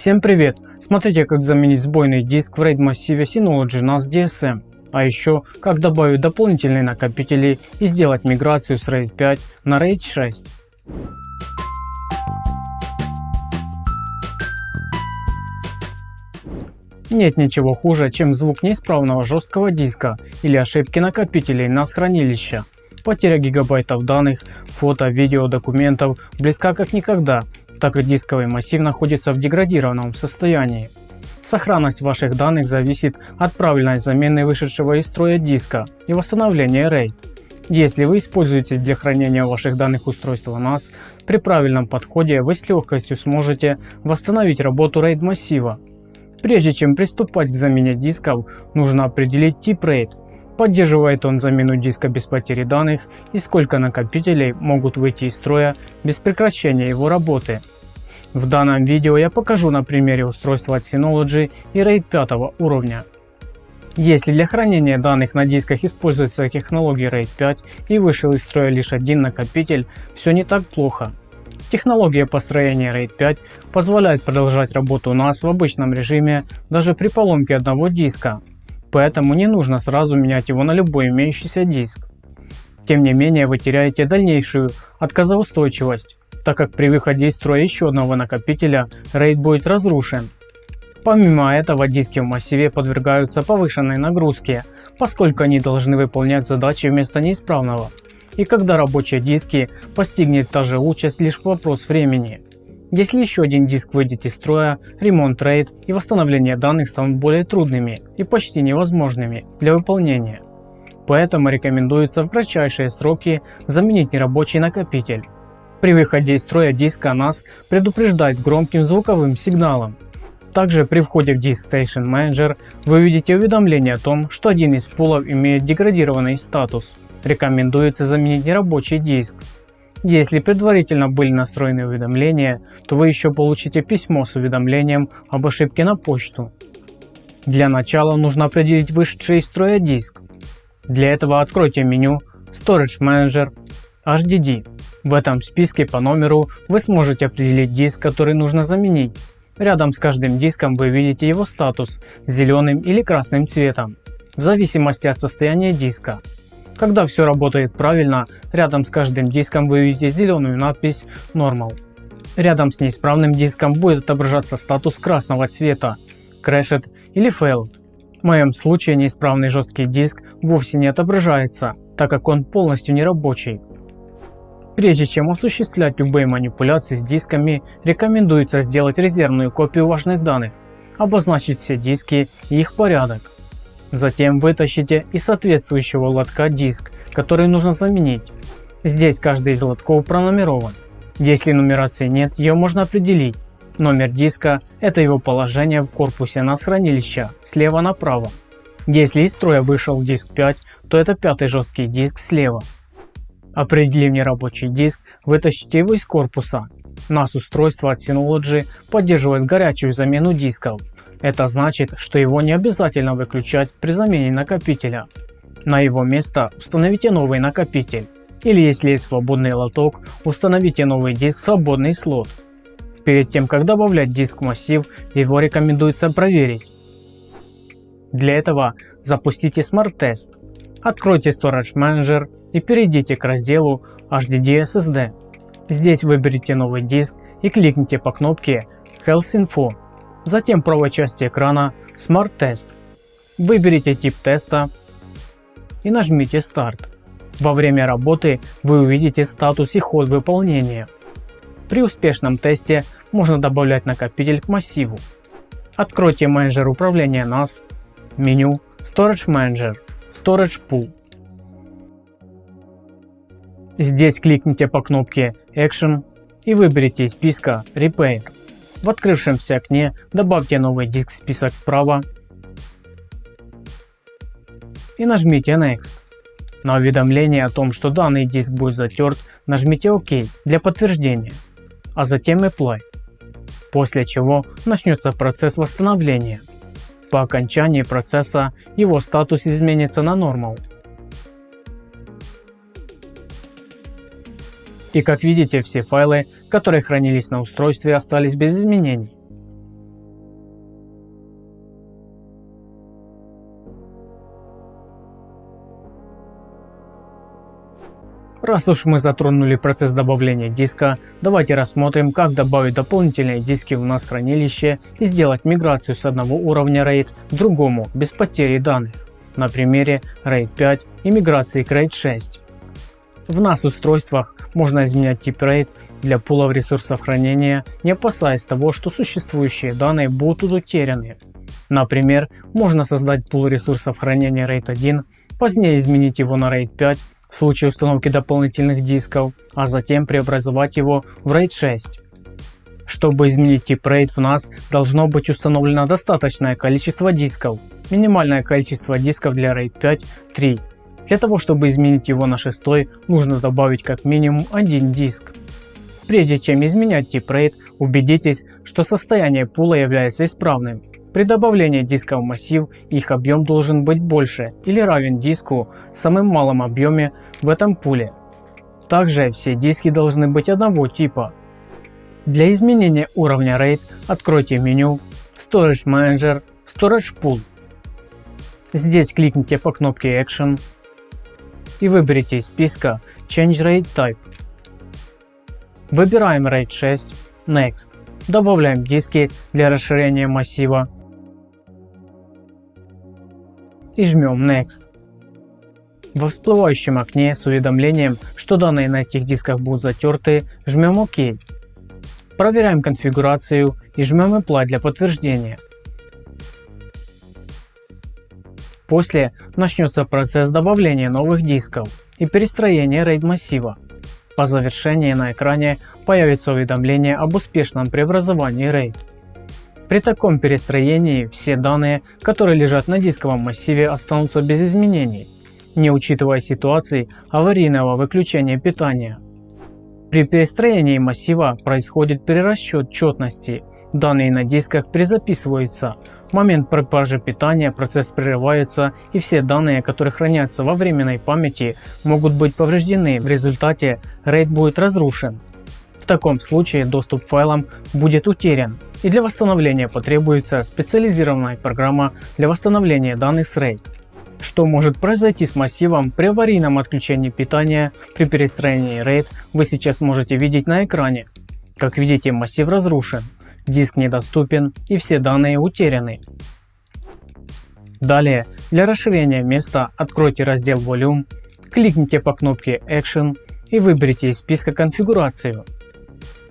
Всем привет! Смотрите как заменить сбойный диск в RAID массиве Synology NAS DSM. А еще как добавить дополнительные накопители и сделать миграцию с RAID 5 на RAID 6. Нет ничего хуже, чем звук неисправного жесткого диска или ошибки накопителей NAS хранилища. Потеря гигабайтов данных, фото, видео, документов близка как никогда так как дисковый массив находится в деградированном состоянии. Сохранность ваших данных зависит от правильной замены вышедшего из строя диска и восстановления RAID. Если вы используете для хранения ваших данных устройства NAS, при правильном подходе вы с легкостью сможете восстановить работу RAID массива. Прежде чем приступать к замене дисков, нужно определить тип RAID, поддерживает он замену диска без потери данных и сколько накопителей могут выйти из строя без прекращения его работы. В данном видео я покажу на примере устройства от Synology и RAID 5 уровня. Если для хранения данных на дисках используется технология RAID 5 и вышел из строя лишь один накопитель, все не так плохо. Технология построения RAID 5 позволяет продолжать работу NAS в обычном режиме даже при поломке одного диска, поэтому не нужно сразу менять его на любой имеющийся диск. Тем не менее вы теряете дальнейшую отказоустойчивость так как при выходе из строя еще одного накопителя RAID будет разрушен. Помимо этого диски в массиве подвергаются повышенной нагрузке, поскольку они должны выполнять задачи вместо неисправного. И когда рабочие диски постигнет та же участь лишь вопрос времени. Если еще один диск выйдет из строя, ремонт RAID и восстановление данных станут более трудными и почти невозможными для выполнения. Поэтому рекомендуется в кратчайшие сроки заменить нерабочий накопитель. При выходе из строя диска NAS предупреждает громким звуковым сигналом. Также при входе в Disk Station Manager вы увидите уведомление о том, что один из пулов имеет деградированный статус. Рекомендуется заменить нерабочий диск. Если предварительно были настроены уведомления, то вы еще получите письмо с уведомлением об ошибке на почту. Для начала нужно определить вышедший из строя диск. Для этого откройте меню Storage Manager HDD в этом списке по номеру вы сможете определить диск, который нужно заменить. Рядом с каждым диском вы видите его статус зеленым или красным цветом, в зависимости от состояния диска. Когда все работает правильно, рядом с каждым диском вы видите зеленую надпись Normal. Рядом с неисправным диском будет отображаться статус красного цвета Crashed или Failed. В моем случае неисправный жесткий диск вовсе не отображается, так как он полностью нерабочий. Прежде чем осуществлять любые манипуляции с дисками, рекомендуется сделать резервную копию важных данных, обозначить все диски и их порядок. Затем вытащите из соответствующего лотка диск, который нужно заменить. Здесь каждый из лотков пронумерован. Если нумерации нет, ее можно определить. Номер диска – это его положение в корпусе NAS хранилища слева направо. Если из строя вышел диск 5, то это пятый жесткий диск слева. Определив нерабочий диск, вытащите его из корпуса. NAS устройство от Synology поддерживает горячую замену дисков. Это значит, что его не обязательно выключать при замене накопителя. На его место установите новый накопитель. Или если есть свободный лоток, установите новый диск в свободный слот. Перед тем как добавлять диск в массив, его рекомендуется проверить. Для этого запустите Smart Test. Откройте Storage Manager и перейдите к разделу HDD SSD. Здесь выберите новый диск и кликните по кнопке Health Info. Затем правой части экрана Smart Test. Выберите тип теста и нажмите Start. Во время работы вы увидите статус и ход выполнения. При успешном тесте можно добавлять накопитель к массиву. Откройте менеджер управления NAS, меню Storage Manager, Storage Pool. Здесь кликните по кнопке Action и выберите из списка Repair. В открывшемся окне добавьте новый диск в список справа и нажмите Next. На уведомление о том, что данный диск будет затерт, нажмите ОК для подтверждения, а затем Apply. После чего начнется процесс восстановления. По окончании процесса его статус изменится на Normal. И как видите, все файлы, которые хранились на устройстве, остались без изменений. Раз уж мы затронули процесс добавления диска, давайте рассмотрим, как добавить дополнительные диски в нас хранилище и сделать миграцию с одного уровня RAID к другому без потери данных. На примере RAID 5 и миграции к RAID 6. В NAS устройствах можно изменять тип RAID для пулов ресурсов хранения, не опасаясь того, что существующие данные будут утеряны. Например, можно создать пул ресурсов хранения RAID 1, позднее изменить его на RAID 5 в случае установки дополнительных дисков, а затем преобразовать его в RAID 6. Чтобы изменить тип RAID в NAS, должно быть установлено достаточное количество дисков. Минимальное количество дисков для RAID 5 – 3. Для того, чтобы изменить его на 6, нужно добавить как минимум один диск. Прежде чем изменять тип RAID, убедитесь, что состояние пула является исправным. При добавлении диска в массив их объем должен быть больше или равен диску с самым малым объеме в этом пуле. Также все диски должны быть одного типа. Для изменения уровня RAID откройте меню Storage Manager Storage Pool. Здесь кликните по кнопке Action и выберите из списка Change RAID Type. Выбираем RAID 6, Next. Добавляем диски для расширения массива и жмем Next. Во всплывающем окне с уведомлением, что данные на этих дисках будут затерты, жмем ОК. Проверяем конфигурацию и жмем Apply для подтверждения. После начнется процесс добавления новых дисков и перестроения RAID массива. По завершении на экране появится уведомление об успешном преобразовании RAID. При таком перестроении все данные, которые лежат на дисковом массиве останутся без изменений, не учитывая ситуации аварийного выключения питания. При перестроении массива происходит перерасчет четности, данные на дисках перезаписываются, в момент пропажи питания процесс прерывается и все данные, которые хранятся во временной памяти, могут быть повреждены, в результате RAID будет разрушен. В таком случае доступ к файлам будет утерян и для восстановления потребуется специализированная программа для восстановления данных с RAID. Что может произойти с массивом при аварийном отключении питания при перестроении RAID вы сейчас можете видеть на экране. Как видите массив разрушен диск недоступен и все данные утеряны. Далее, для расширения места откройте раздел Volume, кликните по кнопке Action и выберите из списка конфигурацию.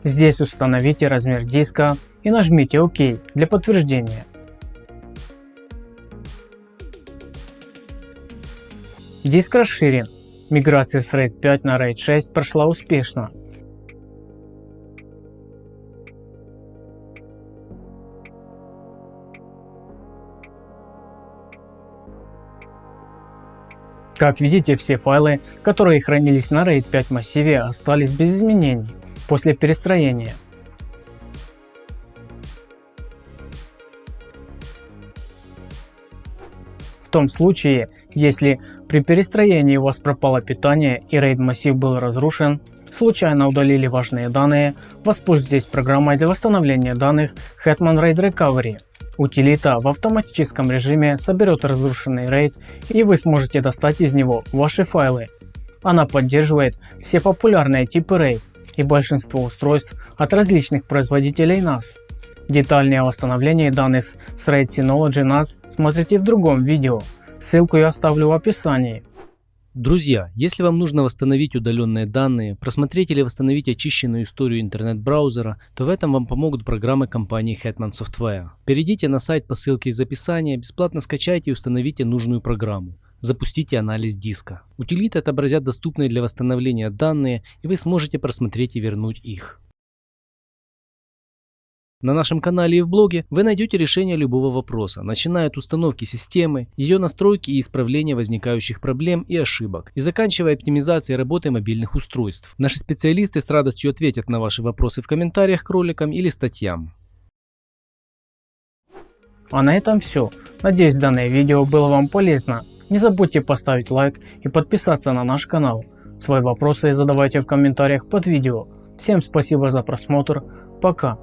Здесь установите размер диска и нажмите ОК для подтверждения. Диск расширен. Миграция с RAID 5 на RAID 6 прошла успешно. Как видите, все файлы, которые хранились на RAID 5 массиве остались без изменений после перестроения. В том случае, если при перестроении у вас пропало питание и RAID массив был разрушен, случайно удалили важные данные, воспользуйтесь программой для восстановления данных Hetman RAID Recovery. Утилита в автоматическом режиме соберет разрушенный RAID и вы сможете достать из него ваши файлы. Она поддерживает все популярные типы RAID и большинство устройств от различных производителей NAS. Детальнее о восстановлении данных с RAID Synology NAS смотрите в другом видео, ссылку я оставлю в описании. Друзья, если вам нужно восстановить удаленные данные, просмотреть или восстановить очищенную историю интернет-браузера, то в этом вам помогут программы компании Hetman Software. Перейдите на сайт по ссылке из описания, бесплатно скачайте и установите нужную программу. Запустите анализ диска. Утилиты отобразят доступные для восстановления данные и вы сможете просмотреть и вернуть их. На нашем канале и в блоге вы найдете решение любого вопроса, начиная от установки системы, ее настройки и исправления возникающих проблем и ошибок, и заканчивая оптимизацией работы мобильных устройств. Наши специалисты с радостью ответят на ваши вопросы в комментариях к роликам или статьям. А на этом все. Надеюсь данное видео было вам полезно. Не забудьте поставить лайк и подписаться на наш канал. Свои вопросы задавайте в комментариях под видео. Всем спасибо за просмотр. Пока.